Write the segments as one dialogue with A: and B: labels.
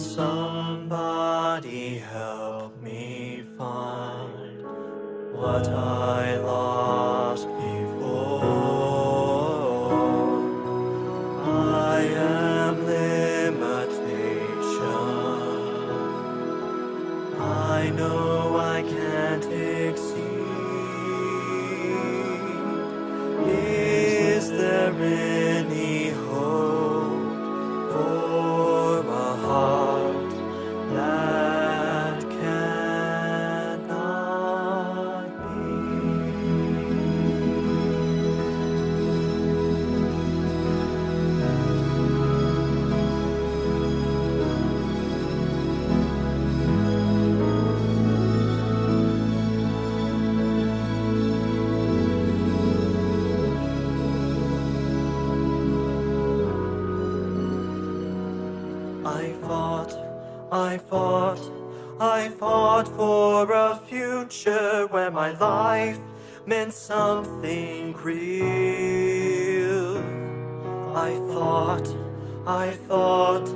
A: Somebody help me find what I lost I fought, I fought, I fought for a future where my life meant something real. I thought, I thought,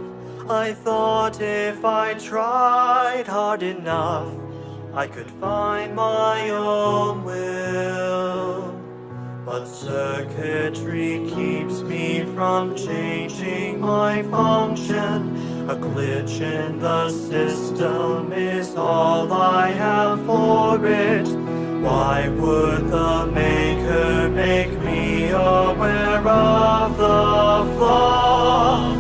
A: I thought if I tried hard enough, I could find my own will. But circuitry keeps me from changing my function. A glitch in the system is all I have for it. Why would the maker make me aware of the flaw?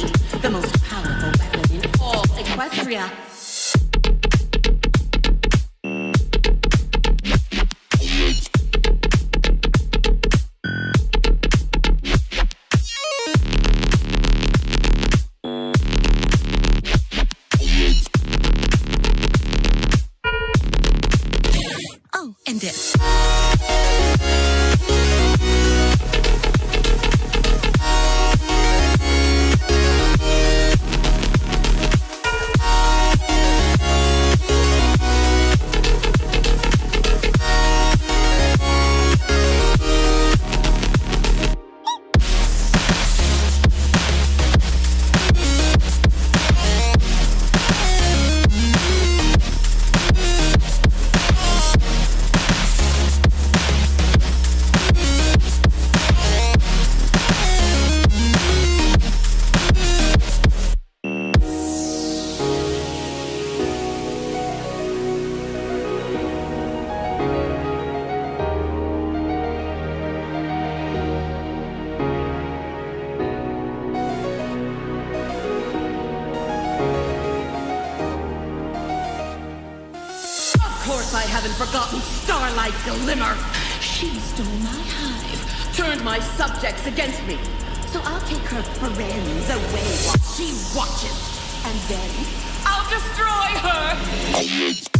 B: The most powerful weapon in all Equestria. Glimmer. She stole my hive, turned my subjects against me. So I'll take her friends away while she watches. And then I'll destroy her!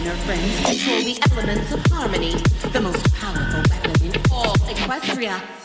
B: And her friends control the elements of harmony, the most powerful weapon in all Equestria.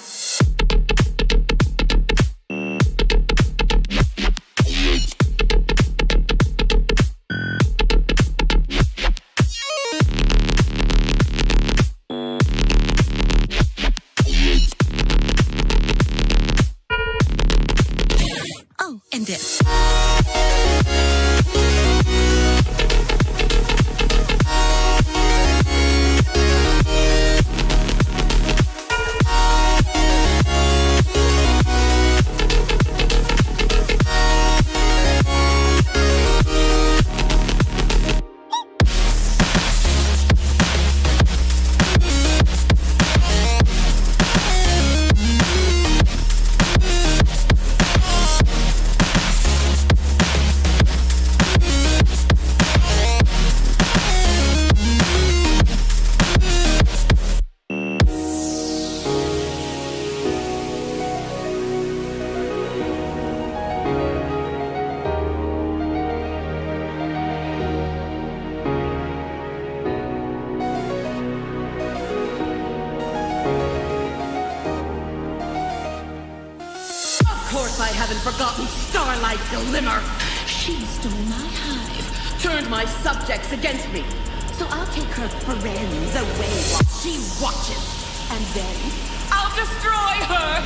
B: Haven't forgotten Starlight Glimmer. She stole my hive, turned my subjects against me. So I'll take her friends away while she watches. And then I'll destroy her!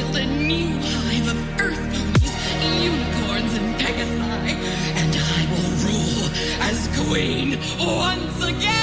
B: Build a new hive of earth ponies, unicorns, and pegasi, and I will rule as queen once again.